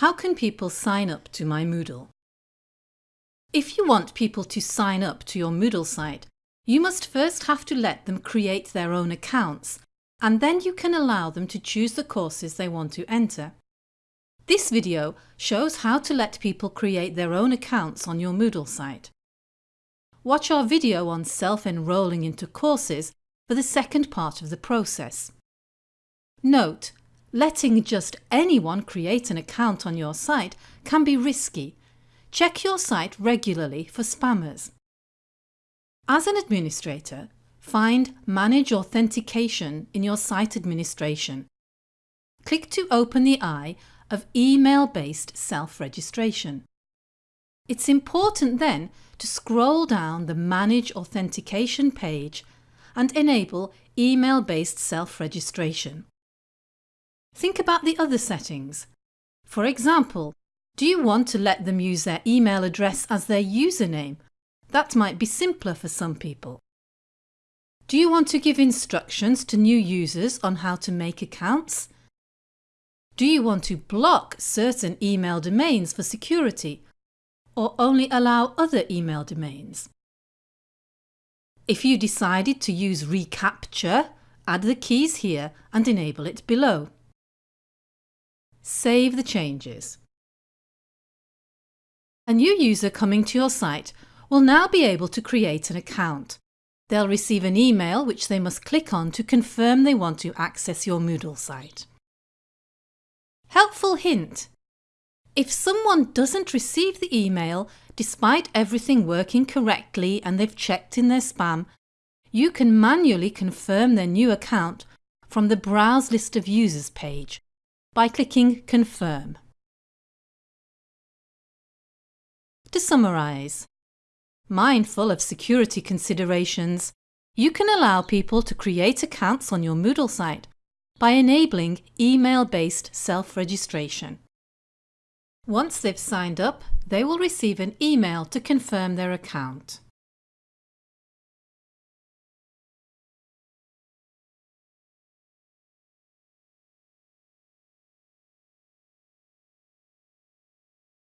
How can people sign up to my Moodle? If you want people to sign up to your Moodle site, you must first have to let them create their own accounts and then you can allow them to choose the courses they want to enter. This video shows how to let people create their own accounts on your Moodle site. Watch our video on self-enrolling into courses for the second part of the process. Note Letting just anyone create an account on your site can be risky. Check your site regularly for spammers. As an administrator, find Manage Authentication in your site administration. Click to open the eye of Email-based self-registration. It's important then to scroll down the Manage Authentication page and enable email-based self-registration. Think about the other settings. For example, do you want to let them use their email address as their username? That might be simpler for some people. Do you want to give instructions to new users on how to make accounts? Do you want to block certain email domains for security or only allow other email domains? If you decided to use reCAPTCHA, add the keys here and enable it below. Save the changes. A new user coming to your site will now be able to create an account. They'll receive an email which they must click on to confirm they want to access your Moodle site. Helpful hint! If someone doesn't receive the email despite everything working correctly and they've checked in their spam, you can manually confirm their new account from the Browse List of Users page by clicking Confirm. To summarise, mindful of security considerations, you can allow people to create accounts on your Moodle site by enabling email-based self-registration. Once they've signed up, they will receive an email to confirm their account.